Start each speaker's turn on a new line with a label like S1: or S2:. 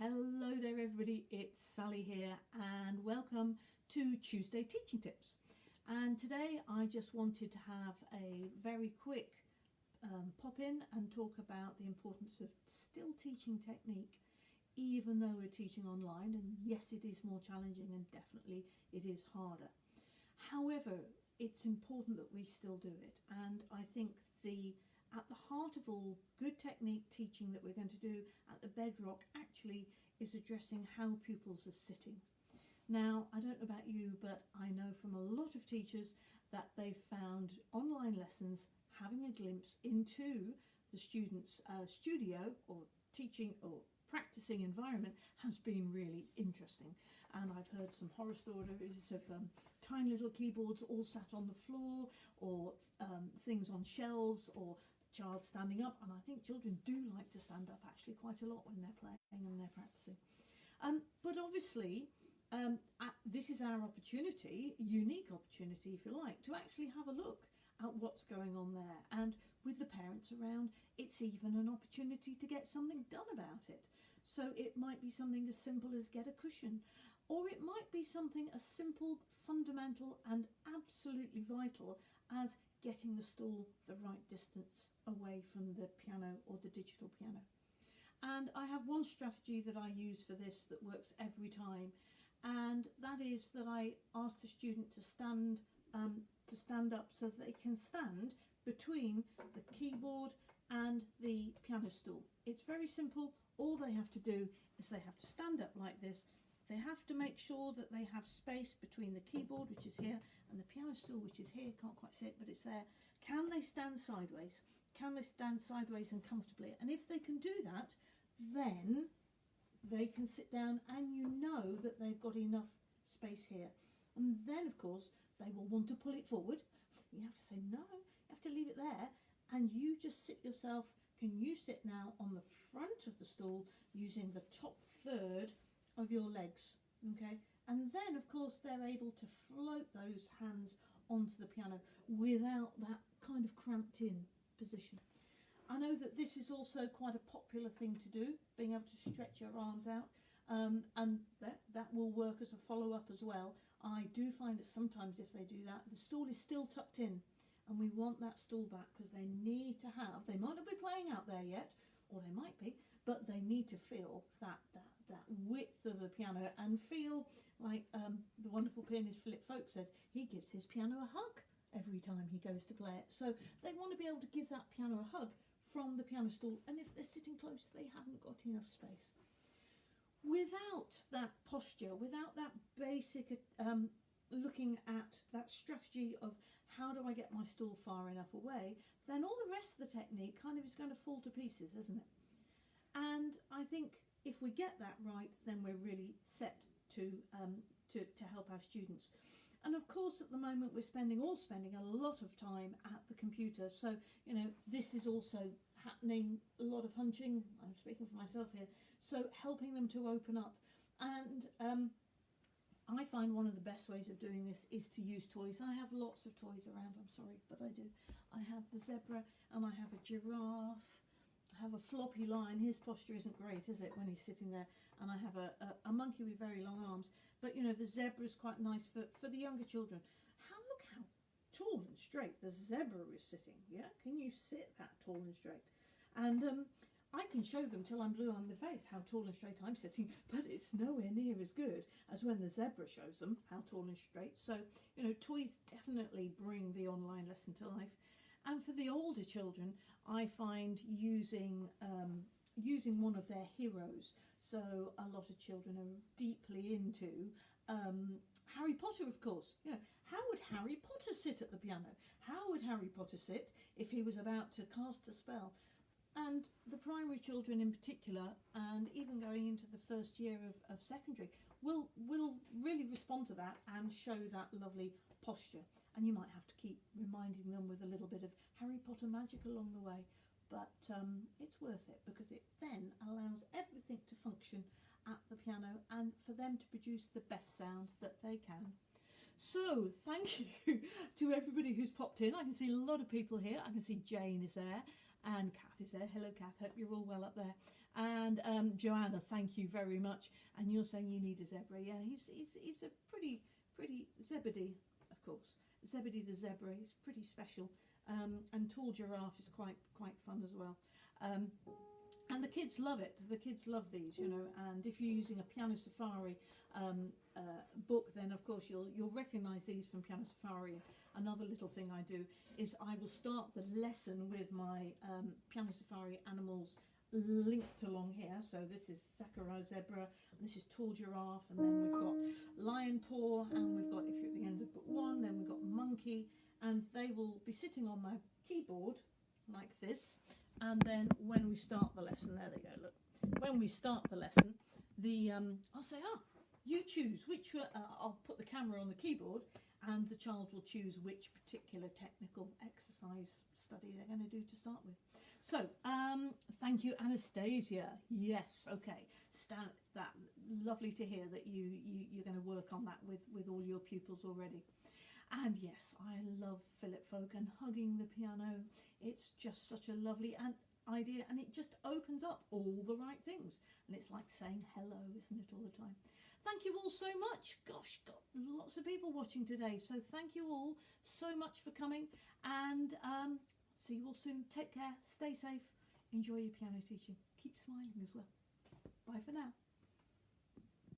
S1: Hello there everybody, it's Sally here and welcome to Tuesday Teaching Tips. And today I just wanted to have a very quick um, pop in and talk about the importance of still teaching technique even though we're teaching online and yes it is more challenging and definitely it is harder. However, it's important that we still do it and I think heart of all good technique teaching that we're going to do at the bedrock actually is addressing how pupils are sitting. Now, I don't know about you, but I know from a lot of teachers that they've found online lessons having a glimpse into the student's uh, studio or teaching or practicing environment has been really interesting and I've heard some horror stories of um, tiny little keyboards all sat on the floor or um, things on shelves or child standing up and I think children do like to stand up actually quite a lot when they're playing and they're practicing. Um, but obviously um, this is our opportunity, unique opportunity if you like, to actually have a look at what's going on there and with the parents around it's even an opportunity to get something done about it. So it might be something as simple as get a cushion or it might be something as simple, fundamental and absolutely vital as getting the stool the right distance away from the piano or the digital piano. And I have one strategy that I use for this that works every time and that is that I ask the student to stand um, to stand up so that they can stand between the keyboard and the piano stool. It's very simple. All they have to do is they have to stand up like this they have to make sure that they have space between the keyboard, which is here, and the piano stool, which is here. Can't quite see it, but it's there. Can they stand sideways? Can they stand sideways and comfortably? And if they can do that, then they can sit down and you know that they've got enough space here. And then, of course, they will want to pull it forward. You have to say, no, you have to leave it there. And you just sit yourself, can you sit now on the front of the stool using the top third of your legs, okay? And then, of course, they're able to float those hands onto the piano without that kind of cramped in position. I know that this is also quite a popular thing to do, being able to stretch your arms out, um, and that, that will work as a follow-up as well. I do find that sometimes if they do that, the stool is still tucked in, and we want that stool back because they need to have, they might not be playing out there yet, or they might be, but they need to feel that, that that width of the piano and feel like um, the wonderful pianist Philip Fowke says, he gives his piano a hug every time he goes to play it. So they want to be able to give that piano a hug from the piano stool and if they're sitting close they haven't got enough space. Without that posture, without that basic um, looking at that strategy of how do I get my stool far enough away, then all the rest of the technique kind of is going to fall to pieces, isn't it? And I think if we get that right, then we're really set to, um, to, to help our students. And of course, at the moment, we're spending all spending a lot of time at the computer. So, you know, this is also happening, a lot of hunching. I'm speaking for myself here. So helping them to open up. And um, I find one of the best ways of doing this is to use toys. I have lots of toys around, I'm sorry, but I do. I have the zebra and I have a giraffe have a floppy line. His posture isn't great, is it, when he's sitting there? And I have a, a, a monkey with very long arms. But, you know, the zebra is quite nice for, for the younger children. How Look how tall and straight the zebra is sitting, yeah? Can you sit that tall and straight? And um, I can show them till I'm blue on the face how tall and straight I'm sitting, but it's nowhere near as good as when the zebra shows them how tall and straight. So, you know, toys definitely bring the online lesson to life. And for the older children, I find using um, using one of their heroes. So a lot of children are deeply into um, Harry Potter, of course. You know, how would Harry Potter sit at the piano? How would Harry Potter sit if he was about to cast a spell? And the primary children in particular, and even going into the first year of, of secondary, will will really respond to that and show that lovely posture. And you might have to keep reminding them with a little bit of Harry Potter magic along the way. But um, it's worth it because it then allows everything to function at the piano and for them to produce the best sound that they can. So thank you to everybody who's popped in. I can see a lot of people here. I can see Jane is there and Kath is there. Hello Kath, hope you're all well up there. And um, Joanna, thank you very much. And you're saying you need a zebra. Yeah, he's he's he's a pretty pretty Zebedee, of course. Zebedee the zebra. is pretty special. Um, and tall giraffe is quite quite fun as well. Um, and the kids love it. The kids love these, you know. And if you're using a Piano Safari um, uh, book, then of course you'll you'll recognise these from Piano Safari. Another little thing I do is I will start the lesson with my um, Piano Safari animals linked along here. So this is Sakurai zebra, this is tall giraffe, and then we've got lion paw, and we've got if you're at the end of book one, then we've got monkey, and they will be sitting on my keyboard like this. And then when we start the lesson there they go look. When we start the lesson the um, I'll say ah you choose which uh, I'll put the camera on the keyboard and the child will choose which particular technical exercise study they're going to do to start with so um, thank you Anastasia yes okay Stan that lovely to hear that you, you you're going to work on that with with all your pupils already and yes, I love Philip Fowke and hugging the piano. It's just such a lovely and idea and it just opens up all the right things. And it's like saying hello, isn't it, all the time? Thank you all so much. Gosh, got lots of people watching today. So thank you all so much for coming and um, see you all soon. Take care, stay safe, enjoy your piano teaching. Keep smiling as well. Bye for now.